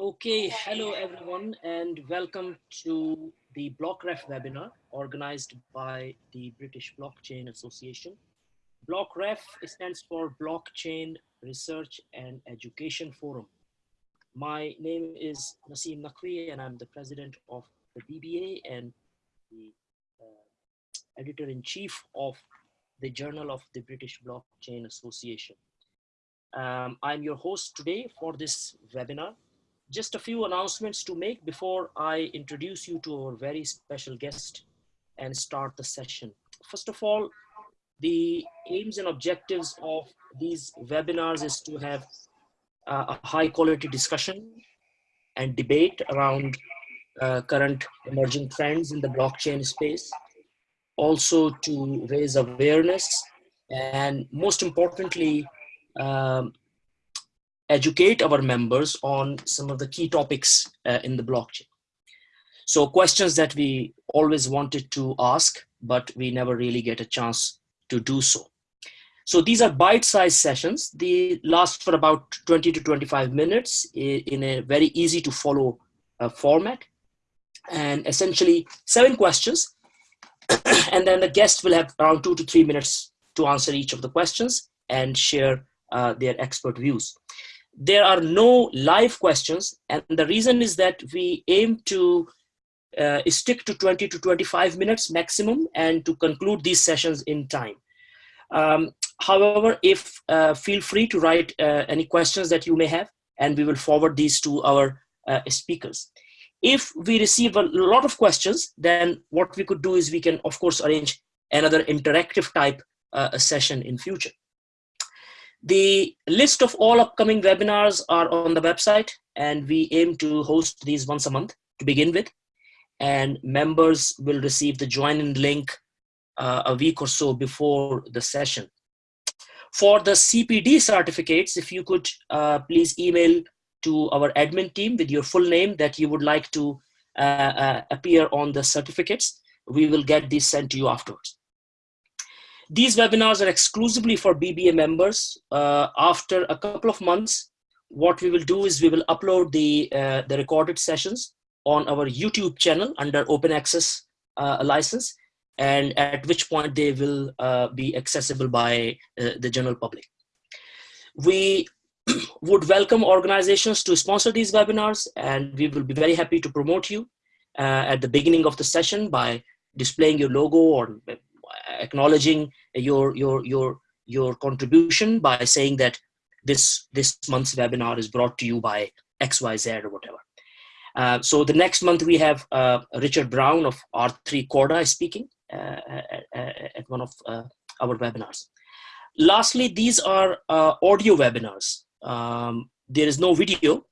Okay, hello everyone and welcome to the BlockRef webinar organized by the British Blockchain Association. BlockRef stands for Blockchain Research and Education Forum. My name is Naseem Naqvi and I'm the president of the BBA and the uh, editor-in-chief of the Journal of the British Blockchain Association. Um, I'm your host today for this webinar. Just a few announcements to make before I introduce you to our very special guest and start the session. First of all, the aims and objectives of these webinars is to have uh, a high quality discussion and debate around uh, current emerging trends in the blockchain space, also to raise awareness and most importantly, um, educate our members on some of the key topics uh, in the blockchain. So questions that we always wanted to ask, but we never really get a chance to do so. So these are bite-sized sessions. They last for about 20 to 25 minutes in a very easy to follow uh, format. And essentially seven questions. and then the guest will have around two to three minutes to answer each of the questions and share uh, their expert views. There are no live questions, and the reason is that we aim to uh, stick to 20 to 25 minutes maximum and to conclude these sessions in time. Um, however, if uh, feel free to write uh, any questions that you may have, and we will forward these to our uh, speakers. If we receive a lot of questions, then what we could do is we can, of course, arrange another interactive type uh, session in future. The list of all upcoming webinars are on the website and we aim to host these once a month to begin with. And members will receive the join-in link uh, a week or so before the session. For the CPD certificates, if you could uh, please email to our admin team with your full name that you would like to uh, uh appear on the certificates, we will get these sent to you afterwards. These webinars are exclusively for BBA members. Uh, after a couple of months, what we will do is we will upload the, uh, the recorded sessions on our YouTube channel under open access uh, license, and at which point they will uh, be accessible by uh, the general public. We would welcome organizations to sponsor these webinars, and we will be very happy to promote you at the beginning of the session by displaying your logo or acknowledging your your your your contribution by saying that this this month's webinar is brought to you by xyz or whatever. Uh, so the next month we have uh, richard brown of r3 corda speaking uh, at, at, one of uh, our webinars. Lastly these are uh, audio webinars. Um, there is no video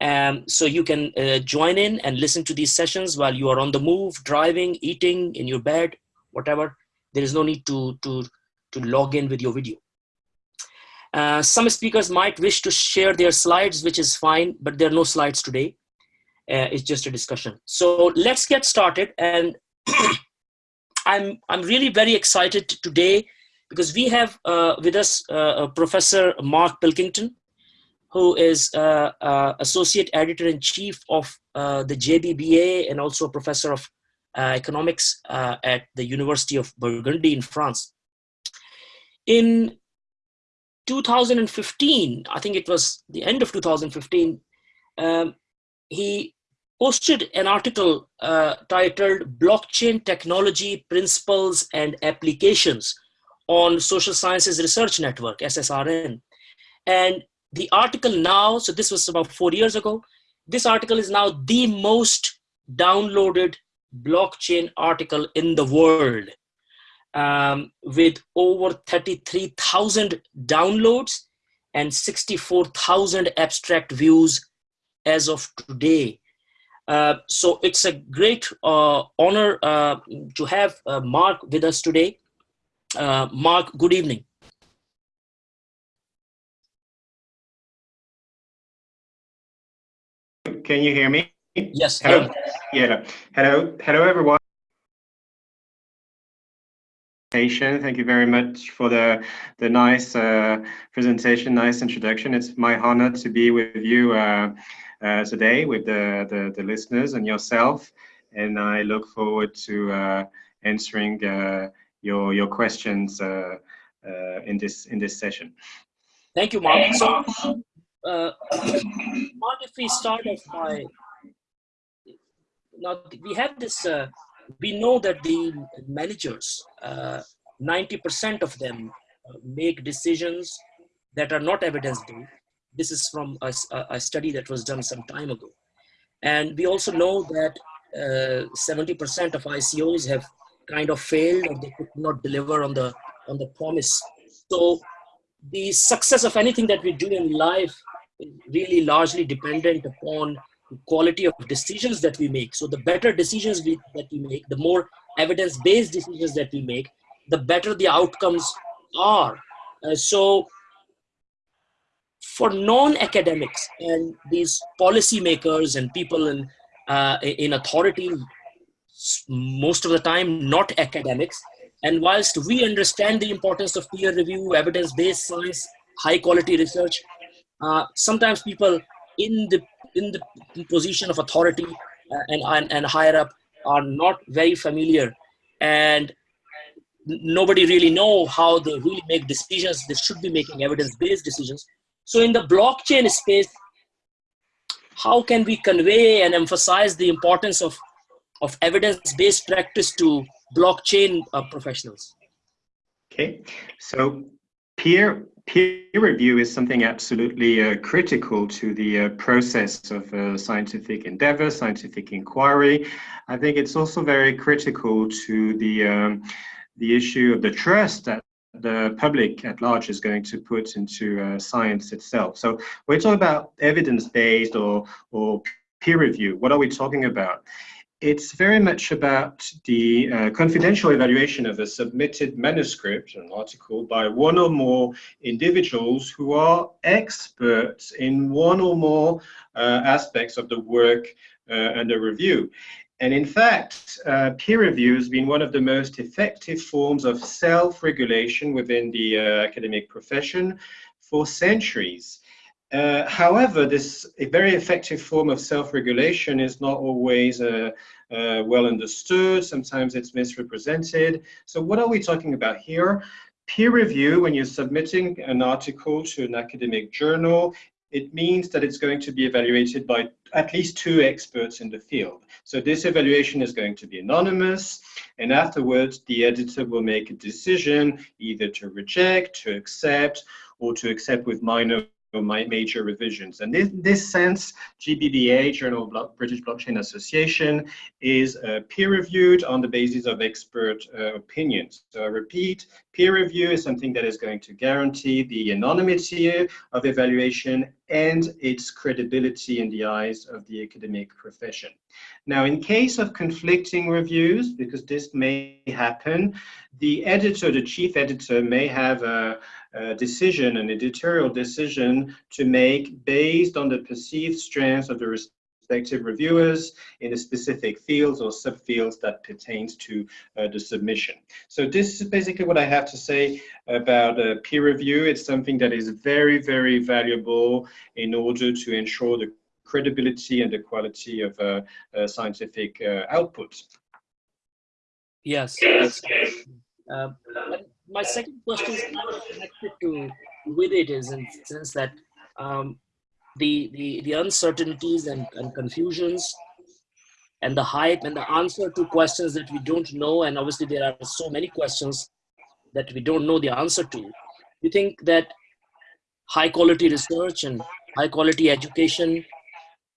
um, so you can uh, join in and listen to these sessions while you are on the move driving eating in your bed whatever there is no need to, to, to log in with your video. Uh, some speakers might wish to share their slides, which is fine, but there are no slides today. Uh, it's just a discussion. So let's get started. And I'm, I'm really very excited today because we have uh, with us uh, Professor Mark Pilkington, who is uh, uh, Associate Editor-in-Chief of the JBBA and also a Professor of economics uh, at the University of Burgundy in France. In 2015, I think it was the end of 2015, um, he posted an article uh, titled Blockchain Technology Principles and Applications on Social Sciences Research Network, SSRN. And the article now, so this was about four years ago, this article is now the most downloaded blockchain article in the world um, with over 33,000 downloads and 64,000 abstract views as of today. Uh, so it's a great uh, honor uh, to have uh, Mark with us today. Uh, Mark, good evening. Can you hear me? Yes. Hello. Yeah. Hello. Hello, everyone. Thank you very much for the the nice uh, presentation, nice introduction. It's my honor to be with you uh, uh, today with the, the, the listeners and yourself, and I look forward to uh, answering uh, your your questions uh, in this in this session. Thank you, Mark. So, Mark, if we start off by now, we have this we know that the managers, 90% uh, of them uh, make decisions that are not evidence-based. This is from a, a, study that was done some time ago. And we also know that 70% uh, of ICOs have kind of failed or they could not deliver on the, on the promise. So the success of anything that we do in life is really largely dependent upon quality of decisions that we make. So the better decisions we, that we make, the more evidence-based decisions that we make, the better the outcomes are. Uh, so for non-academics and these policymakers and people in, uh, in authority, most of the time not academics, and whilst we understand the importance of peer review, evidence-based science, high quality research, uh, sometimes people in the in the position of authority uh, and, and, and higher up are not very familiar. And nobody really know how they really make decisions. They should be making evidence-based decisions. So in the blockchain space how can we convey and emphasize the importance of of evidence-based practice to blockchain uh, professionals? Okay. So peer peer review is something absolutely uh, critical to the uh, process of uh, scientific endeavor, scientific inquiry. I think it's also very critical to the um, the issue of the trust that the public at large is going to put into uh, science itself. So we're talking about evidence-based or or peer review. What are we talking about? It's very much about the uh, confidential evaluation of a submitted manuscript, an article, by one or more individuals who are experts in one or more uh, aspects of the work uh, under review. And in fact, uh, peer review has been one of the most effective forms of self-regulation within the uh, academic profession for centuries. Uh, however, this a very effective form of self-regulation is not always uh, uh, well understood. Sometimes it's misrepresented. So what are we talking about here? Peer review, when you're submitting an article to an academic journal, it means that it's going to be evaluated by at least two experts in the field. So this evaluation is going to be anonymous, and afterwards the editor will make a decision either to reject, to accept, or to accept with minor my major revisions. And in this sense, JBBA, Journal of British Blockchain Association, is uh, peer-reviewed on the basis of expert uh, opinions. So I repeat, peer review is something that is going to guarantee the anonymity of evaluation and its credibility in the eyes of the academic profession. Now, in case of conflicting reviews, because this may happen, the editor, the chief editor may have a, a decision, an editorial decision to make based on the perceived strengths of the respective reviewers in the specific fields or subfields that pertains to uh, the submission. So this is basically what I have to say about uh, peer review. It's something that is very, very valuable in order to ensure the credibility and the quality of uh, uh scientific uh, output. Yes. Uh, my second question is connected to with it is in the sense that um, the, the, the uncertainties and, and confusions and the hype and the answer to questions that we don't know. And obviously there are so many questions that we don't know the answer to. You think that high quality research and high quality education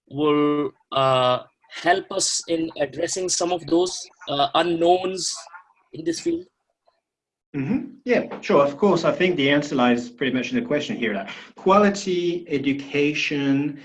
will uh, help us in addressing some of those uh, unknowns in this field? Mm -hmm. Yeah, sure. Of course, I think the answer lies pretty much in the question here. That quality education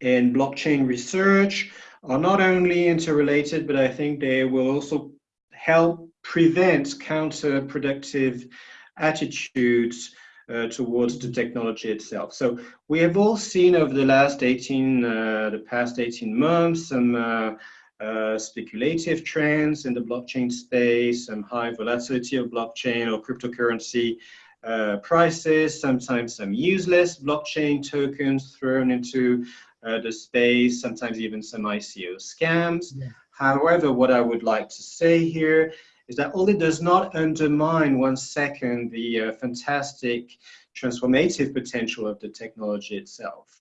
and blockchain research are not only interrelated, but I think they will also help prevent counterproductive attitudes uh, towards the technology itself. So we have all seen over the last 18, uh, the past 18 months, some uh, uh, speculative trends in the blockchain space, some high volatility of blockchain or cryptocurrency uh, prices, sometimes some useless blockchain tokens thrown into uh, the space, sometimes even some ICO scams. Yeah. However, what I would like to say here is that all it does not undermine one second the uh, fantastic transformative potential of the technology itself.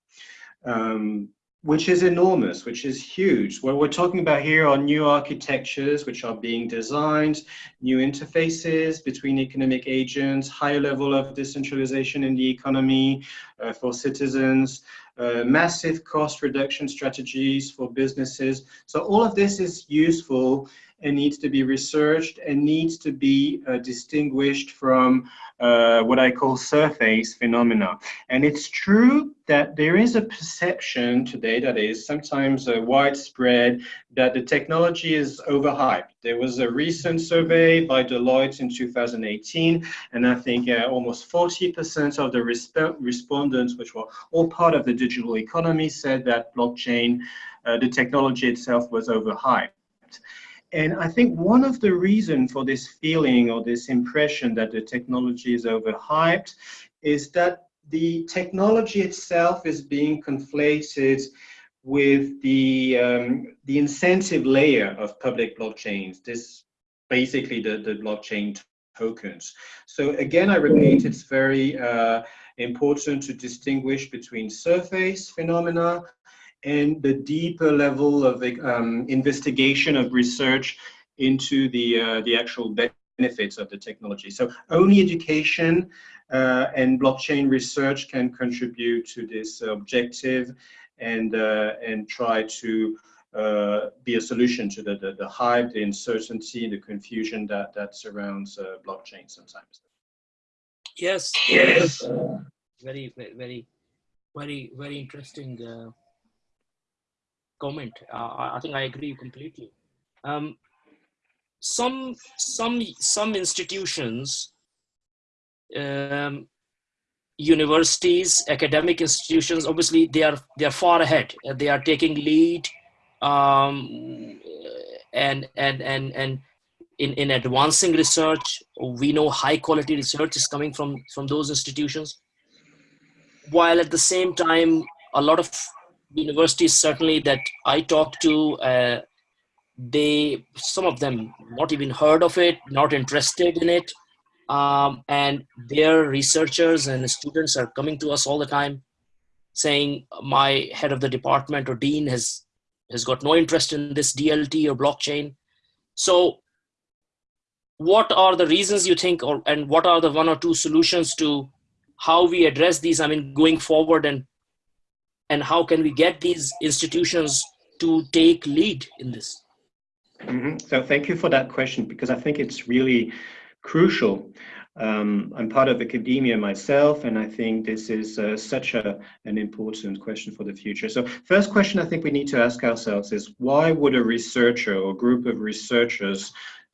Um, which is enormous, which is huge. What we're talking about here are new architectures which are being designed, new interfaces between economic agents, higher level of decentralization in the economy uh, for citizens, uh, massive cost reduction strategies for businesses. So all of this is useful and needs to be researched and needs to be uh, distinguished from uh, what I call surface phenomena. And it's true that there is a perception today that is sometimes uh, widespread that the technology is overhyped. There was a recent survey by Deloitte in 2018, and I think uh, almost 40% of the resp respondents, which were all part of the digital economy, said that blockchain, uh, the technology itself was overhyped. And I think one of the reasons for this feeling or this impression that the technology is overhyped is that the technology itself is being conflated with the, um, the incentive layer of public blockchains. This basically the, the blockchain tokens. So again, I repeat, it's very uh, important to distinguish between surface phenomena and the deeper level of um, investigation of research into the, uh, the actual benefits of the technology. So only education uh, and blockchain research can contribute to this objective and, uh, and try to uh, be a solution to the, the, the, hype, the uncertainty, the confusion that, that surrounds uh, blockchain sometimes. Yes, yes. Very, very, very, very interesting uh, comment. Uh, I think I agree completely. Um, some some some institutions, um, universities, academic institutions, obviously they are they are far ahead. They are taking lead, um, and and and and in in advancing research, we know high quality research is coming from from those institutions. While at the same time, a lot of universities certainly that I talk to, uh, they some of them not even heard of it, not interested in it, um, and their researchers and students are coming to us all the time, saying my head of the department or dean has has got no interest in this DLT or blockchain. So, what are the reasons you think, or and what are the one or two solutions to how we address these? I mean, going forward and and how can we get these institutions to take lead in this? Mm -hmm. So thank you for that question because I think it's really crucial. Um, I'm part of academia myself, and I think this is uh, such a, an important question for the future. So first question I think we need to ask ourselves is why would a researcher or group of researchers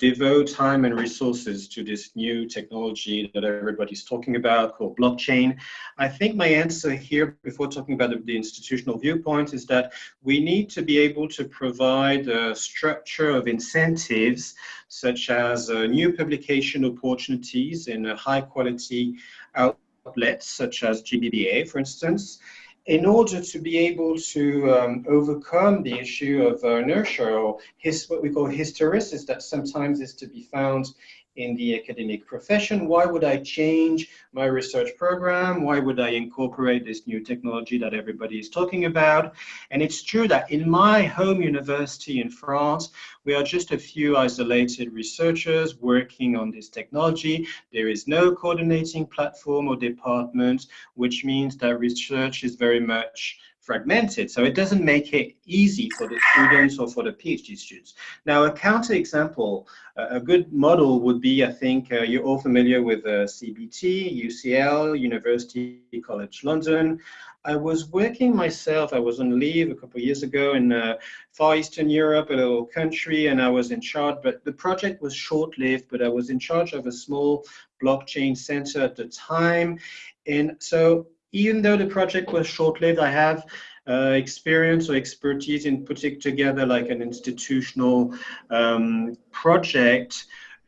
devote time and resources to this new technology that everybody's talking about called blockchain? I think my answer here before talking about the, institutional viewpoint is that we need to be able to provide a structure of incentives such as uh, new publication opportunities in a high quality outlets such as JBBA, for instance, in order to be able to um, overcome the issue of uh, inertia or his, what we call hysteresis that sometimes is to be found in the academic profession? Why would I change my research program? Why would I incorporate this new technology that everybody is talking about? And it's true that in my home university in France, we are just a few isolated researchers working on this technology. There is no coordinating platform or department, which means that research is very much fragmented. So it doesn't make it easy for the students or for the PhD students. Now, a counter example, a good model would be, I think, uh, you're all familiar with uh, CBT, UCL, University College London. I was working myself, I was on leave a couple of years ago in uh, Far Eastern Europe, a little country, and I was in charge, but the project was short-lived, but I was in charge of a small blockchain center at the time. And so even though the project was short-lived, I have uh, experience or expertise in putting together like an institutional um, project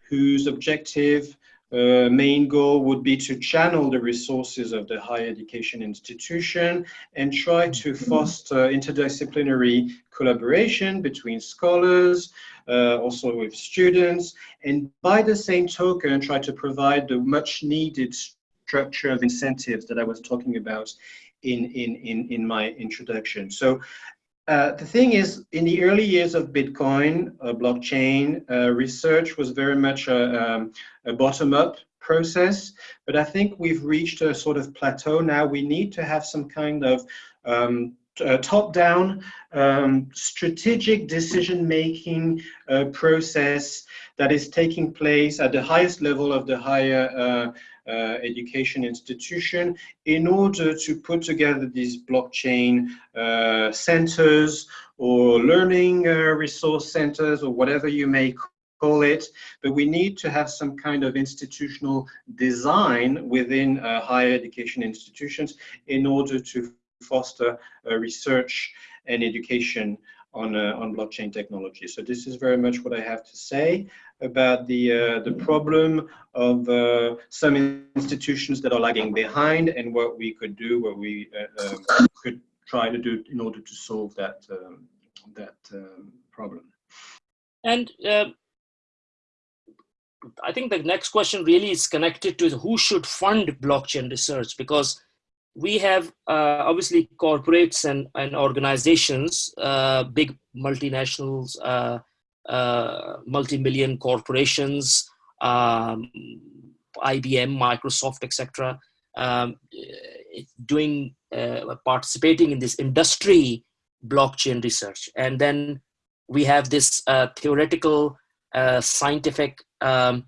whose objective uh, main goal would be to channel the resources of the higher education institution and try to foster interdisciplinary collaboration between scholars, uh, also with students, and by the same token, try to provide the much needed structure of incentives that I was talking about in, in, in, in my introduction. So uh, the thing is, in the early years of Bitcoin, uh, blockchain, uh, research was very much a, um, a bottom-up process, but I think we've reached a sort of plateau now. We need to have some kind of um, top-down um, strategic decision-making uh, process that is taking place at the highest level of the higher uh, uh, education institution in order to put together these blockchain uh, centers or learning uh, resource centers or whatever you may call it, but we need to have some kind of institutional design within uh, higher education institutions in order to foster uh, research and education on, uh, on blockchain technology. So this is very much what I have to say about the, uh, the problem of some institutions that are lagging behind and what we could do, what we um, could try to do in order to solve that, um, that um, problem. And uh, I think the next question really is connected to who should fund blockchain research because we have uh, obviously corporates and, and organizations, uh, big multinationals, uh, uh multi-million corporations, um, IBM, Microsoft, etc., um, doing uh, participating in this industry blockchain research, and then we have this uh, theoretical, scientific, um,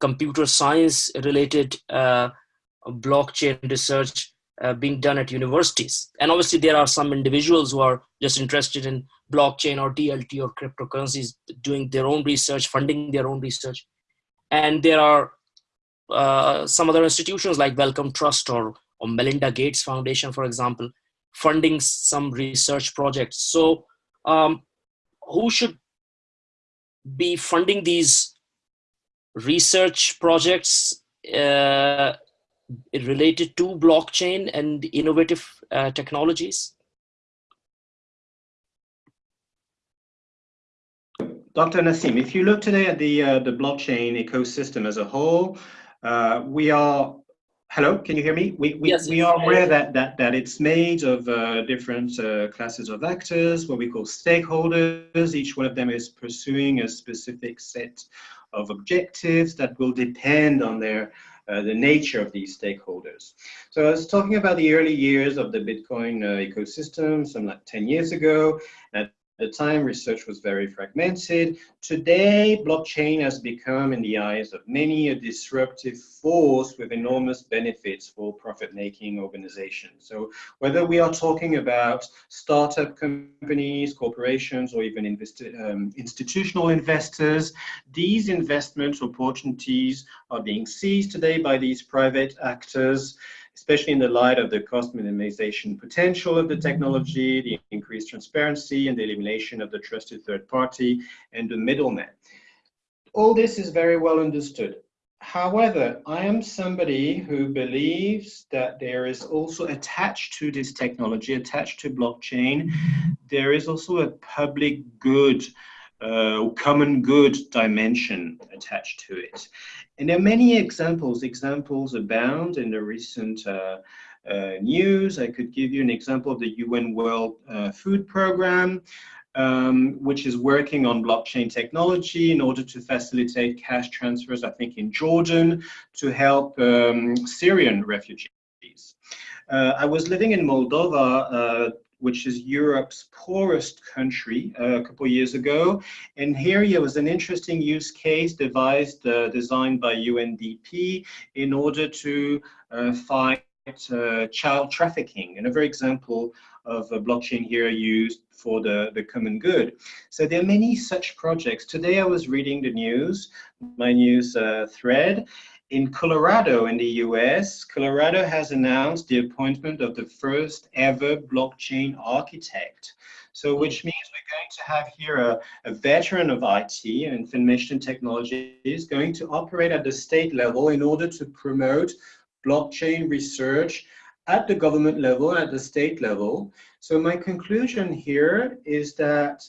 computer science related blockchain research uh, being done at universities. And obviously there are some individuals who are just interested in blockchain or DLT or cryptocurrencies doing their own research, funding their own research. And there are uh, some other institutions like Wellcome Trust or, or Melinda Gates Foundation, for example, funding some research projects. So um, who should be funding these research projects uh, related to blockchain and innovative uh, technologies? Dr. Naseem, if you look today at the uh, the blockchain ecosystem as a whole, uh, we are hello. Can you hear me? We we, yes, we are aware that that that it's made of uh, different uh, classes of actors, what we call stakeholders. Each one of them is pursuing a specific set of objectives that will depend on their uh, the nature of these stakeholders. So I was talking about the early years of the Bitcoin uh, ecosystem, some like 10 years ago. At the time, research was very fragmented. Today, blockchain has become, in the eyes of many, a disruptive force with enormous benefits for profit-making organizations. So whether we are talking about startup companies, corporations, or even um, institutional investors, these investment opportunities are being seized today by these private actors especially in the light of the cost minimization potential of the technology, the increased transparency, and the elimination of the trusted third party and the middleman. All this is very well understood. However, I am somebody who believes that there is also attached to this technology, attached to blockchain, there is also a public good uh, common good dimension attached to it. And there are many examples. Examples abound in the recent uh, uh, news. I could give you an example of the UN World uh, Food Programme, um, which is working on blockchain technology in order to facilitate cash transfers, I think, in Jordan to help um, Syrian refugees. Uh, I was living in Moldova uh, which is Europe's poorest country uh, a couple years ago. And here there was an interesting use case devised, uh, designed by UNDP in order to uh, fight uh, child trafficking. Another example of a blockchain here used for the, the common good. So there are many such projects. Today I was reading the news, my news uh, thread, in Colorado in the US, Colorado has announced the appointment of the first ever blockchain architect. So which means we're going to have here a, a veteran of IT and information technology is going to operate at the state level in order to promote blockchain research at the government level at the state level. So my conclusion here is that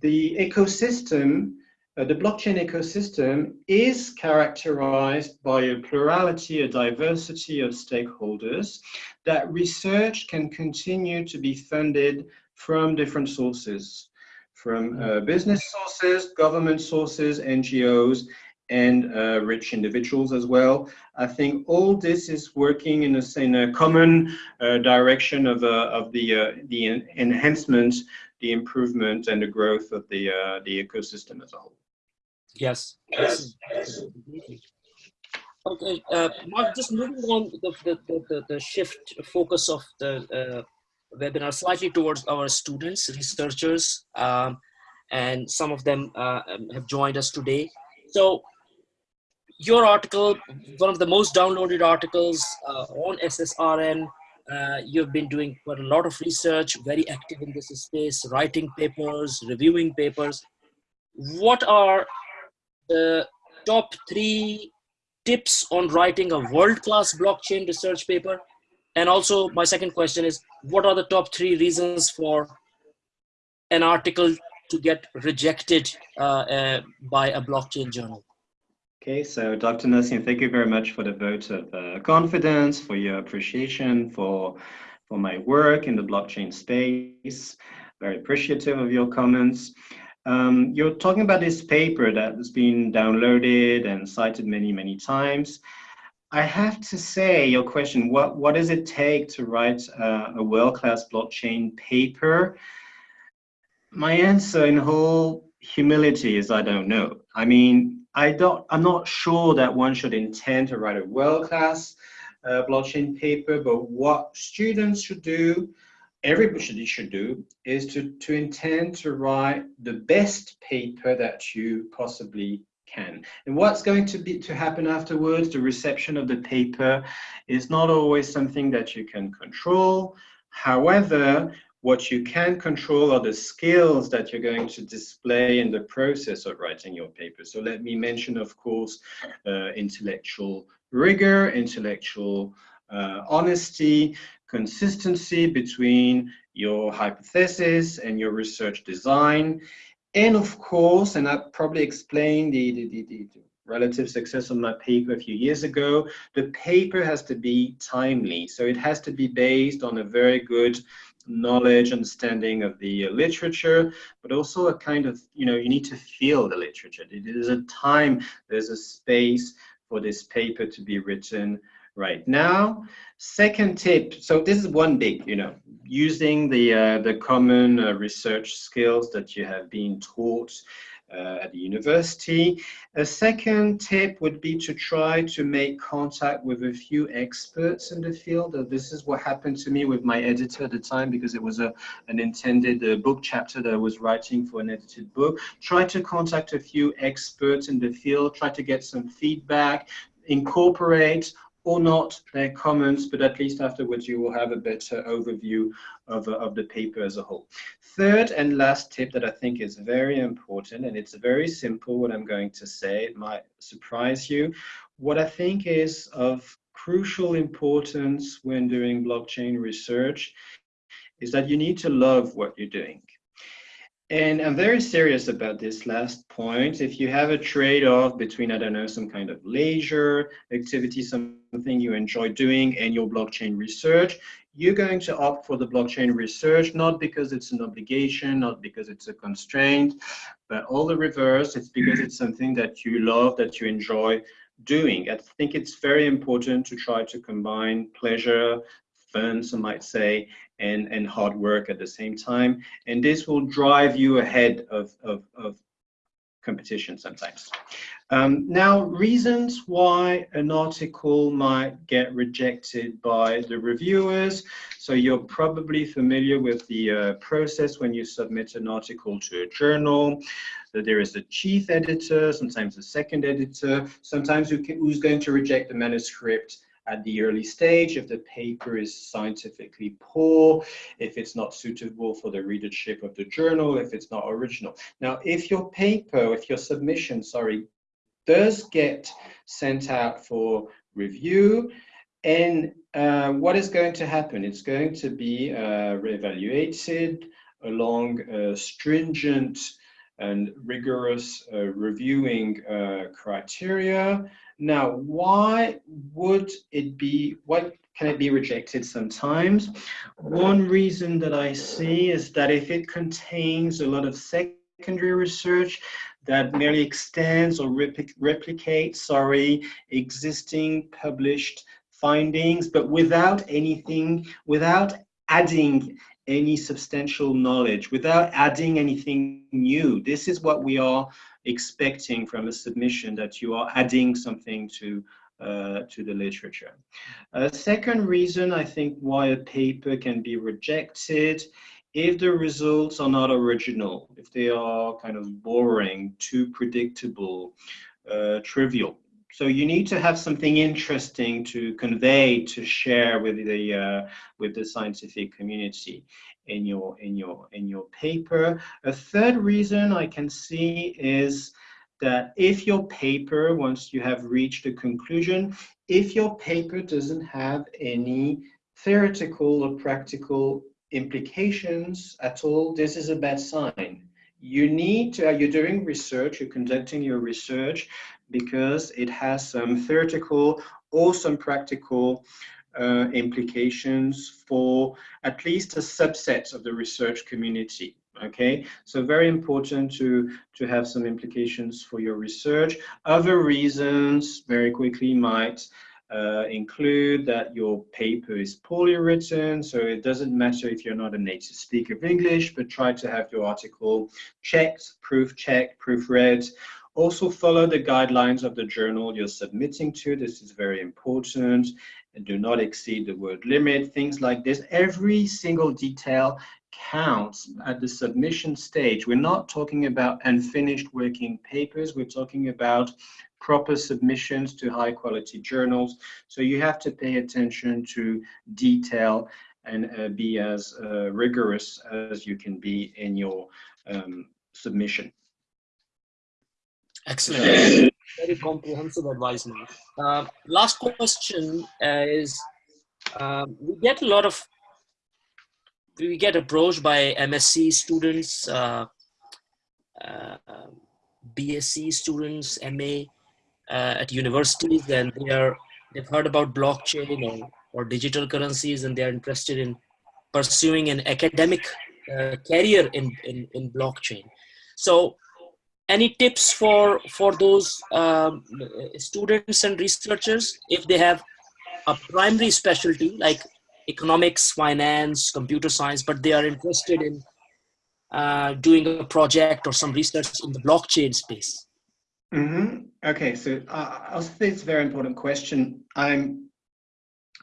the ecosystem uh, the blockchain ecosystem is characterized by a plurality, a diversity of stakeholders, that research can continue to be funded from different sources, from uh, business sources, government sources, NGOs, and uh, rich individuals as well. I think all this is working in a, in a common uh, direction of, uh, of the, uh, the enhancement, the improvement, and the growth of the, uh, the ecosystem as a whole. Yes. yes. Okay, uh, Mark, just moving on the, the, the, the shift focus of the uh, webinar slightly towards our students, researchers, um, and some of them uh, um, have joined us today. So your article, one of the most downloaded articles uh, on SSRN, uh, you've been doing quite a lot of research, very active in this space, writing papers, reviewing papers. What are the top three tips on writing a world-class blockchain research paper? And also my second question is, what are the top three reasons for an article to get rejected uh, uh, by a blockchain journal? Okay, so Dr. Naseem, thank you very much for the vote of uh, confidence, for your appreciation for, for my work in the blockchain space. Very appreciative of your comments. Um, you're talking about this paper that has been downloaded and cited many, many times. I have to say, your question, what, what does it take to write uh, a world-class blockchain paper? My answer in whole humility is I don't know. I mean, I don't, I'm not sure that one should intend to write a world-class uh, blockchain paper, but what students should do everybody should do is to, to intend to write the best paper that you possibly can. And what's going to be to happen afterwards, the reception of the paper is not always something that you can control. However, what you can control are the skills that you're going to display in the process of writing your paper. So let me mention, of course, uh, intellectual rigor, intellectual uh, honesty, consistency between your hypothesis and your research design. And of course, and I probably explained the, the, the, the relative success of my paper a few years ago, the paper has to be timely. So it has to be based on a very good knowledge, understanding of the uh, literature, but also a kind of, you know, you need to feel the literature. There's a time, there's a space for this paper to be written right now. Second tip, so this is one big, you know, using the, uh, the common uh, research skills that you have been taught uh, at the university. A second tip would be to try to make contact with a few experts in the field. Uh, this is what happened to me with my editor at the time because it was a, an intended uh, book chapter that I was writing for an edited book. Try to contact a few experts in the field, try to get some feedback, incorporate or not their comments, but at least afterwards you will have a better overview of, uh, of the paper as a whole. Third and last tip that I think is very important, and it's very simple what I'm going to say, it might surprise you. What I think is of crucial importance when doing blockchain research is that you need to love what you're doing. And I'm very serious about this last point. If you have a trade-off between, I don't know, some kind of leisure activity, something you enjoy doing, and your blockchain research, you're going to opt for the blockchain research, not because it's an obligation, not because it's a constraint, but all the reverse, it's because it's something that you love, that you enjoy doing. I think it's very important to try to combine pleasure, fun, some might say, and, and hard work at the same time. And this will drive you ahead of, of, of competition sometimes. Um, now, reasons why an article might get rejected by the reviewers. So you're probably familiar with the uh, process when you submit an article to a journal. That there is a chief editor, sometimes a second editor, sometimes who can, who's going to reject the manuscript at the early stage, if the paper is scientifically poor, if it's not suitable for the readership of the journal, if it's not original. Now, if your paper, if your submission, sorry, does get sent out for review, and uh, what is going to happen? It's going to be uh, reevaluated along a stringent and rigorous uh, reviewing uh, criteria now, why would it be, why can it be rejected sometimes? One reason that I see is that if it contains a lot of secondary research that merely extends or replicates, sorry, existing published findings, but without anything, without adding any substantial knowledge, without adding anything new. This is what we are expecting from a submission that you are adding something to uh, to the literature. A second reason I think why a paper can be rejected if the results are not original, if they are kind of boring, too predictable, uh, trivial. So you need to have something interesting to convey, to share with the uh, with the scientific community in your in your in your paper. A third reason I can see is that if your paper, once you have reached a conclusion, if your paper doesn't have any theoretical or practical implications at all, this is a bad sign. You need to, you're doing research, you're conducting your research because it has some theoretical or some practical uh, implications for at least a subset of the research community okay? So very important to to have some implications for your research. Other reasons very quickly might uh, include that your paper is poorly written so it doesn't matter if you're not a native speaker of english but try to have your article checked proof checked proofread also follow the guidelines of the journal you're submitting to this is very important and do not exceed the word limit, things like this. Every single detail counts at the submission stage. We're not talking about unfinished working papers. We're talking about proper submissions to high quality journals. So you have to pay attention to detail and uh, be as uh, rigorous as you can be in your um, submission. Excellent. Very comprehensive advice now. Uh, last question is, um, we get a lot of, we get approached by MSc students, uh, uh BSc students, MA uh, at universities, and they are, they've heard about blockchain or, or digital currencies, and they are interested in pursuing an academic uh, career in, in, in blockchain. So any tips for for those um, students and researchers if they have a primary specialty like economics finance computer science but they are interested in uh, doing a project or some research in the blockchain space? Mm -hmm. okay so uh, i think it's a very important question. I'm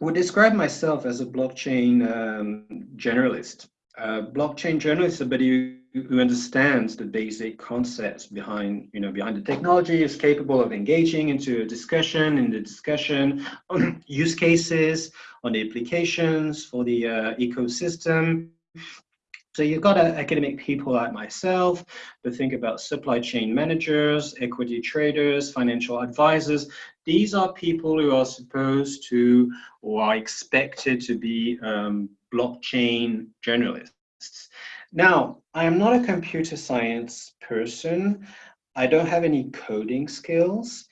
would describe myself as a blockchain um, generalist. Uh, blockchain journalist somebody who who understands the basic concepts behind, you know, behind the technology is capable of engaging into a discussion, in the discussion on use cases, on the applications for the uh, ecosystem. So you've got uh, academic people like myself to think about supply chain managers, equity traders, financial advisors. These are people who are supposed to or are expected to be um, blockchain journalists. Now, I am not a computer science person. I don't have any coding skills,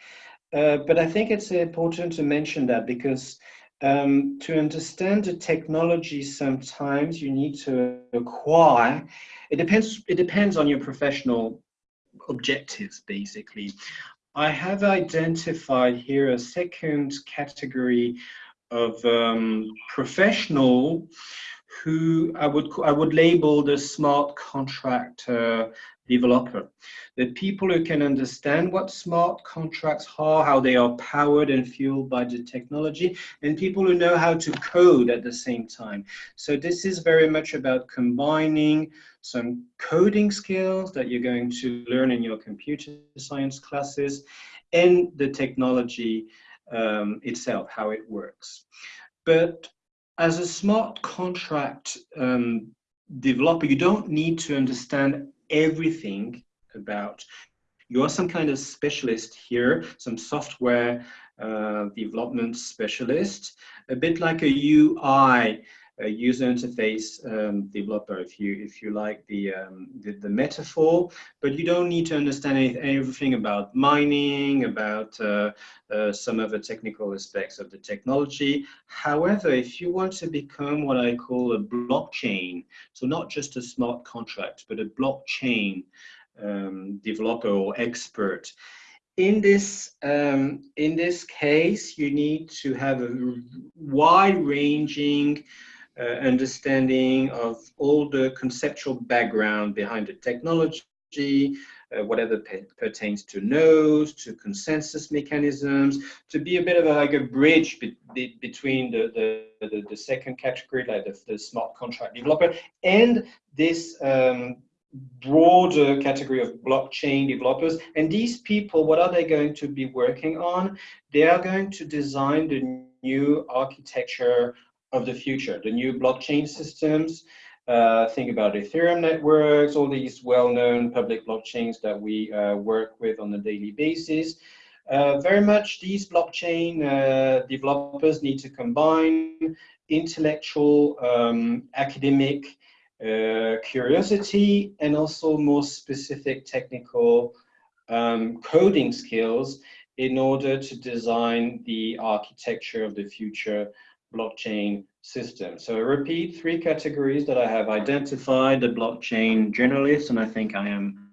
uh, but I think it's important to mention that because um, to understand the technology, sometimes you need to acquire. It depends. It depends on your professional objectives, basically. I have identified here a second category of um, professional who I would I would label the smart contract uh, developer. The people who can understand what smart contracts are, how they are powered and fueled by the technology, and people who know how to code at the same time. So this is very much about combining some coding skills that you're going to learn in your computer science classes and the technology um, itself, how it works. But as a smart contract um, developer, you don't need to understand everything about. You are some kind of specialist here, some software uh, development specialist, a bit like a UI a user interface um, developer, if you if you like the, um, the, the metaphor, but you don't need to understand any, everything about mining, about uh, uh, some of the technical aspects of the technology. However, if you want to become what I call a blockchain, so not just a smart contract, but a blockchain um, developer or expert, in this um, in this case, you need to have a wide-ranging uh, understanding of all the conceptual background behind the technology, uh, whatever pertains to nodes, to consensus mechanisms, to be a bit of a, like a bridge be be between the, the, the, the, second category, like the, the, smart contract developer, and this um, broader category of blockchain developers. And these people, what are they going to be working on? They are going to design the new architecture of the future, the new blockchain systems. Uh, think about Ethereum networks, all these well-known public blockchains that we uh, work with on a daily basis. Uh, very much these blockchain uh, developers need to combine intellectual, um, academic uh, curiosity and also more specific technical um, coding skills in order to design the architecture of the future blockchain system. So I repeat three categories that I have identified, the blockchain generalist, and I think I am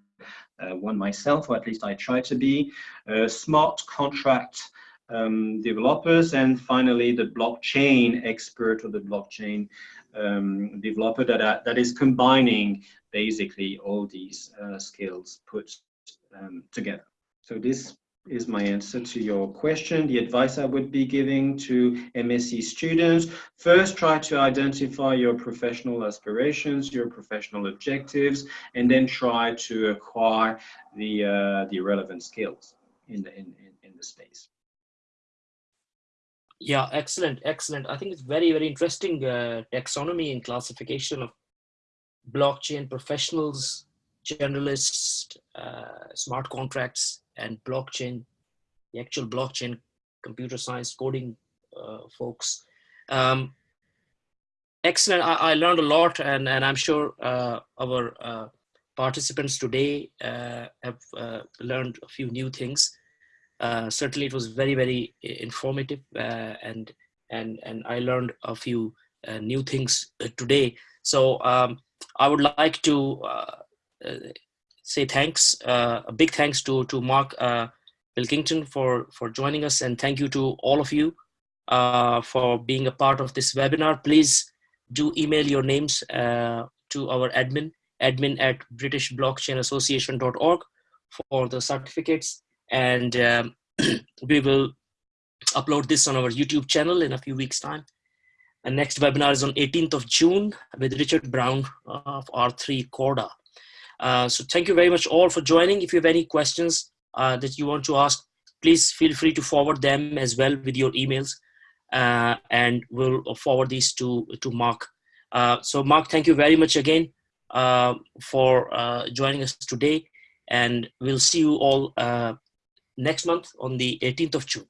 uh, one myself, or at least I try to be, uh, smart contract um, developers, and finally the blockchain expert or the blockchain um, developer that, are, that is combining basically all these uh, skills put um, together. So this is my answer to your question. The advice I would be giving to MSc students, first try to identify your professional aspirations, your professional objectives, and then try to acquire the, uh, the relevant skills in the, in, in, the space. Yeah, excellent, excellent. I think it's very, very interesting uh, taxonomy and classification of blockchain professionals, generalists, uh, smart contracts, and blockchain, the actual blockchain computer science coding uh, folks. Um, excellent. I, I, learned a lot, and, and I'm sure uh, our uh, participants today uh, have uh, learned a few new things. Uh, certainly, it was very, very informative, and and and I learned a few new things today. So um, I would like to say thanks, uh, a big thanks to, to Mark uh, Pilkington for, for joining us and thank you to all of you uh, for being a part of this webinar. Please do email your names uh, to our admin, admin at britishblockchainassociation.org for the certificates and um, we will upload this on our YouTube channel in a few weeks time. And next webinar is on 18th of June with Richard Brown of R3 Corda. Uh, so thank you very much all for joining. If you have any questions uh, that you want to ask, please feel free to forward them as well with your emails uh, and we'll forward these to, to Mark. Uh, so Mark, thank you very much again uh, for joining us today and we'll see you all next month on the 18th of June.